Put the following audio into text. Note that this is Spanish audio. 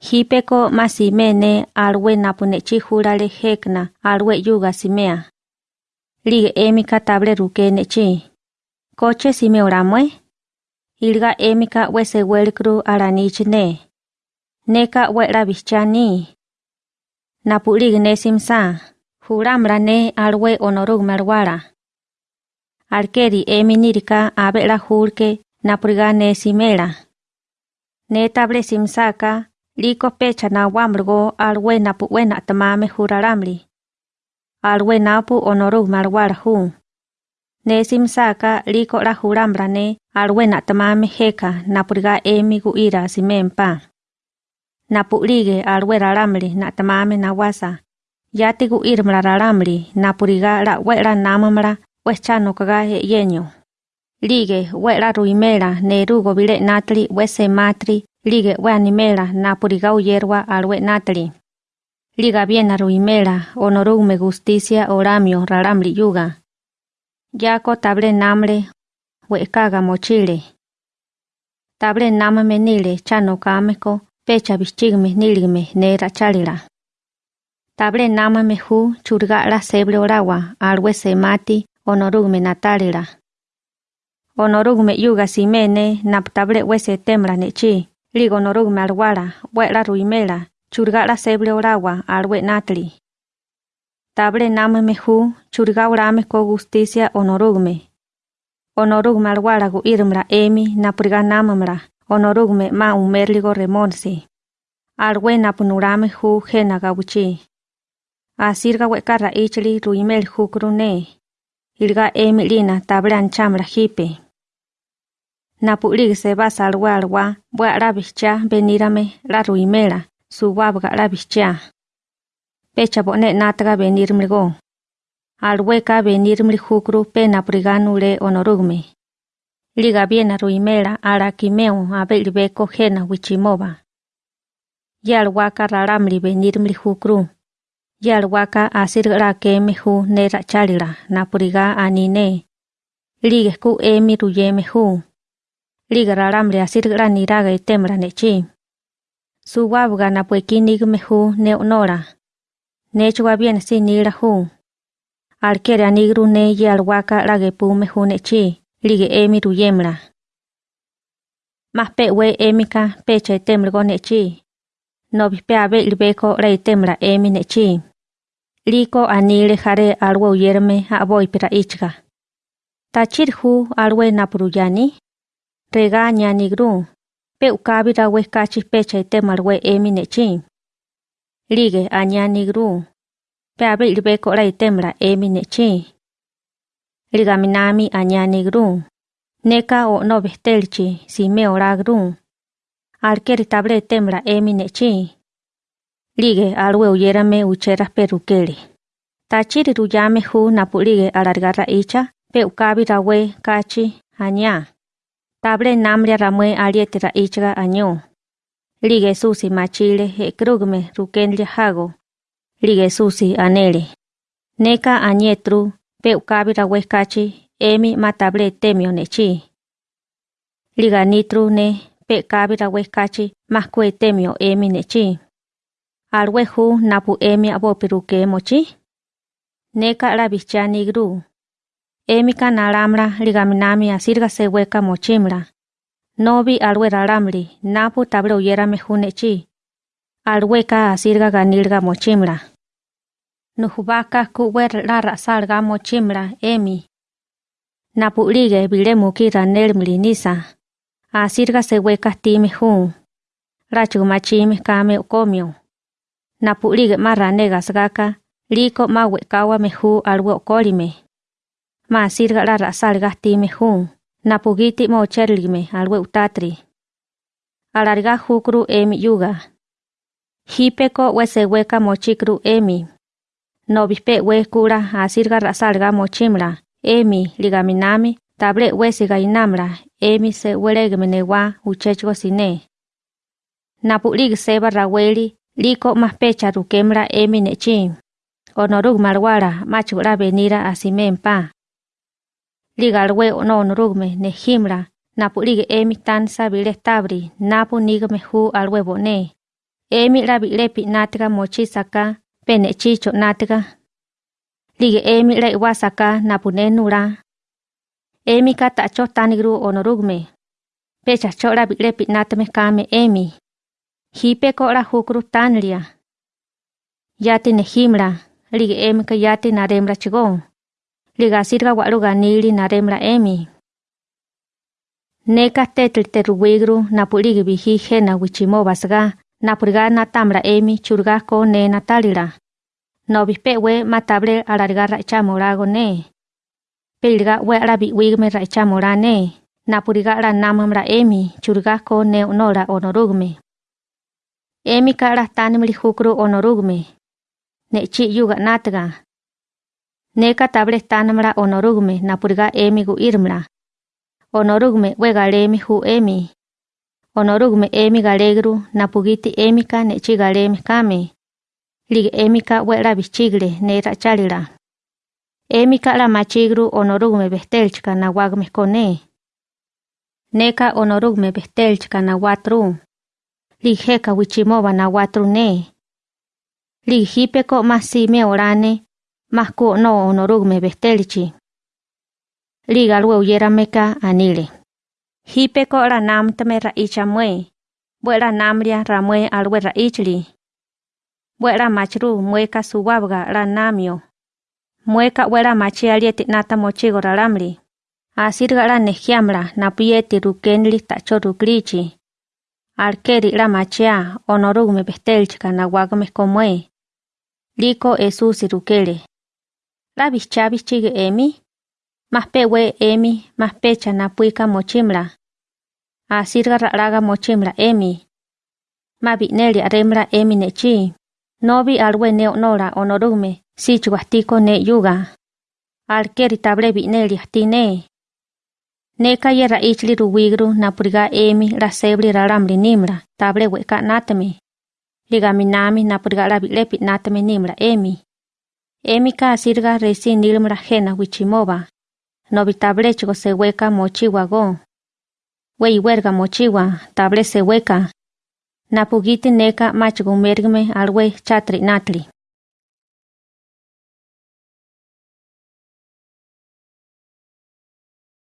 Hipeko masimene alwe napune chihura le hekna alwe yuga simea. Lig emika table ruke ne chi. Koche simeo ramwe. Ilga emika wese welkru aranich ne. Neka we bichani. Napu lig ne simsa. Huramra alwe onorug merwara. Alkeri eminirika abe la napurgane napurga ne simela. Ne table simsaka liko pecha na wamrgo alwenapu wena pu wena tama me huraramli. Al wena pu onoru marwar hu. Ne sim saka liko la hurambra ne al wena tama me heka na purga e mi guira si pa. Na lige wera he yenyo. Lige wera ruimera nerugo bile natri wese matri lige we animela napuriga uyerwa alwe natli. Liga bien ruimera onorume justicia oramio raramli yuga. Yako table namre we kaga mochile. Table namame nile chano kameko pecha bichigme niligme nera chalila. Table namame hu churga la sebre orawa alwe se mati onorugme natalira. Onorugme yuga simene naptable wese temra nechi, ligo onorugme alwara, wera ruimela, churga la sebre orawa alwe natli. Table namame hu churga orame ko justicia onorugme. Onorugme alwara gu irmra emi napriga namamra, onorugme ma umerligo remonsi. Alwe napunurame hu jena gabuchi. Asirga wekara ichli ruimel hukrune. Ilga emi lina tablan chamra hipe. Napuli se va salwa alwa, bua rabicha venirame la ruimela, su wabga rabicha. Pecha bone natra venir mrigo. Alweka venir mrihukru pena prigano le honorugme. Liga bien a ruimela a la quimeo a belibeco jena wichimova. Y alwaka raramli venir mrihukru. Y alwaka asir la que mehu nera napuriga anine. Ligue ku emi ruye mehu. Liga raramle asirgra niraga itemra nechi. Suwabga napuekinigme hu neonora. Nechwa bien sinira hu. Alkere anigru ne yalwaka ragepume hu nechi. Lige emi ruyemra. Más we emika pecha itemrgo nechi. Nobispe abe ilbeko reitemra emi nechi. Liko anile jare alwe uyerme aboy pera ichga. Tachir hu alwe napuruyani regaña ni pe ukabira huescachis pecha y temar hue emi nechin. Pe abil beco la y temra emi. Liga minami aña ni neka o no vestelchi si me ora gru, alquer table temra emi nechin. Ligue al hue ucheras peruquele. Tachir ruyame hu napulige alargarra icha, pe ukabira hue kachi aña. Table namria ramwe alietira ichga año. Lige susi machile e krugme rukenlia hago. Lige susi anele. Neka añetru, pe ukabi rawe kachi, emi matable temio nechi. Liga nitru ne, pe kabi rawe kachi, mahkwe temio emi nechi. Alwe hu napu emi abo peruke mochi? Neka la bichani gru. Emi ka nalamra ligaminami asirga seweka mochimra. Nobi alwe ralamri napu table uyera mehunechi. Alwe ka asirga ganilga mochimra. Nuhubaka kuwer la rasalga mochimra emi. Napu lige bile muki ranelmli nisa. Asirga seweka time hu. Rachu machime kame okomio. Napulige marra negas gaka, liko ma wekawa mehu alwe okolime. Ma sirga la rasal gasti mehu, napugiti mo cherlime alwe utatri. Alarga hukru emi yuga. Hipeko wese weka mochikru emi. Nobispe we kura asirga rasalga mochimra, emi ligaminami, table wese gainamra, emi se weregme newa uchechgo sine. Napulig seba raweli, liko más pecha rukemra emi nechi. Onorug marwara machura venira asimempa. Liga alwe o Ligalwe ononurugme nejimra, napuligi emi tansa bile tabri, napu nigme ju alwe bone. Emi rabilepi natka mochi saka, penechicho natka. Lige emi la iwa saka napune nura. Emi katacho tanigru onurugme. Pechacho rabilepi natme kame emi. Hipeko la jukru tanlia. Yati nejimra, lige emi ka yati naremra chigón. Likasirka wa'lukániri narémla'émi. Neka tetl terruwíkru napulíkipijí jéna wichimóbasaka napurká natámla'émi churkáko ne natálila, nobijpéwe matáble alarká ra'ichámolako ne, pílika we alapiwíkme ra'ichámola ne, napuriká ranamámla'émi churkáko ne onóla onórukme. Émika rahtánemli jukru onórukme, nechí yukanátka. Neka table tanamra onorugme napuriga emi gu irmra. Onorugme we galemi hu emi. Onorugme emi galegru napugiti emi ka nechi galemi kame. Lig emi ka we la bichigle ne rachalila. Emi ka la machigru onorugme bestelchka na wagme kone. Neka onorugme bestelchka na watru. Lig heka wichimova na watru ne. Lig hipeko masime orane. masku no onorugme bestelchi. Ligal weuyerameka anile. Hipeko ranam tame raichamue. Buera namria ramue alwe raichli. Buera machru mueka suwabga ranamio. Mueka wera machialieti nata mochigo ralamli. Asirga ra nejiamla napieti rukenli tacho ruklichi. Arkeri ra machia onorugme bestelchka nawagme komue. Liko esusi rukele. La bichabi chige emi Más pewe emi, más pecha na puika mochimla. Asirga raga mochimla emi. Ma bineli aremra emi nechi. Nobi alwe neo nora onorume, si chuastiko ne yuga. Alkeri table bineli astine. Neka yera ichli ruwigru na puriga emi la sebri raramli nimra, table weka natame. Liga minami na puriga la bilepi natame nimra emi. Emi ka asirga resi nilmra jena wichimoba. Se hueca mochiwa go. Wey huerga mochiwa, table se hueca. Napugiti neka machigo mergme alwe chatri natli.